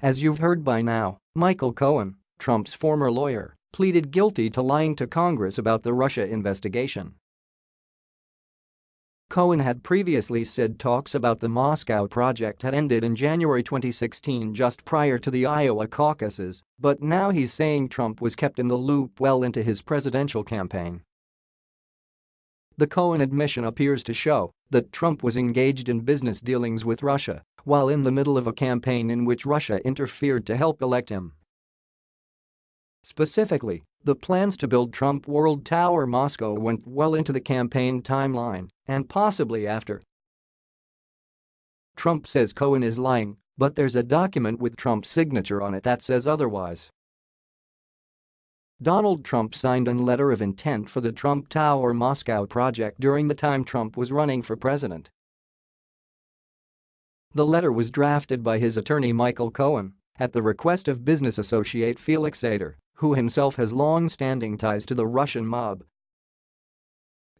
As you've heard by now, Michael Cohen, Trump's former lawyer, pleaded guilty to lying to Congress about the Russia investigation. Cohen had previously said talks about the Moscow project had ended in January 2016 just prior to the Iowa caucuses, but now he's saying Trump was kept in the loop well into his presidential campaign. The Cohen admission appears to show that Trump was engaged in business dealings with Russia while in the middle of a campaign in which Russia interfered to help elect him. Specifically, the plans to build Trump World Tower Moscow went well into the campaign timeline and possibly after. Trump says Cohen is lying, but there's a document with Trump's signature on it that says otherwise. Donald Trump signed a letter of intent for the Trump Tower Moscow project during the time Trump was running for president. The letter was drafted by his attorney Michael Cohen at the request of business associate Felix Sater, who himself has long-standing ties to the Russian mob.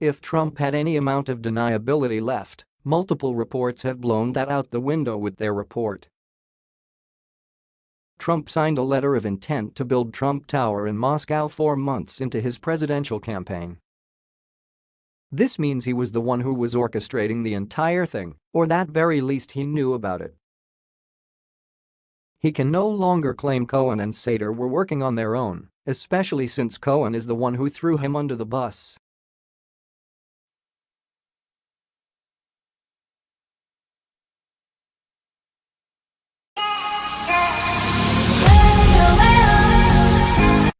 If Trump had any amount of deniability left, multiple reports have blown that out the window with their report. Trump signed a letter of intent to build Trump Tower in Moscow four months into his presidential campaign. This means he was the one who was orchestrating the entire thing, or that very least he knew about it. He can no longer claim Cohen and Sater were working on their own, especially since Cohen is the one who threw him under the bus